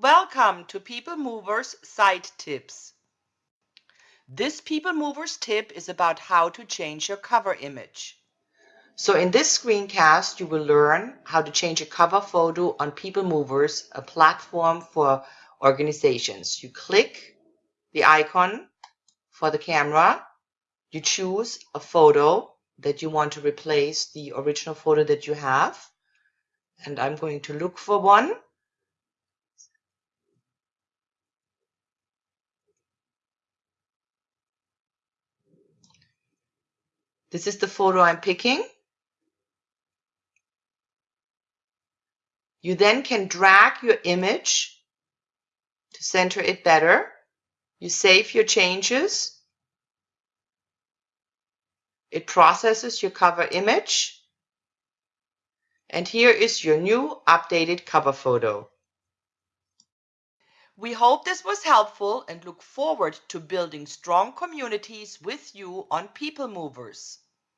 Welcome to People Movers Site Tips. This People Movers tip is about how to change your cover image. So in this screencast, you will learn how to change a cover photo on People Movers, a platform for organizations. You click the icon for the camera, you choose a photo that you want to replace the original photo that you have. And I'm going to look for one. This is the photo I'm picking. You then can drag your image to center it better. You save your changes it processes your cover image. And here is your new updated cover photo. We hope this was helpful and look forward to building strong communities with you on People Movers.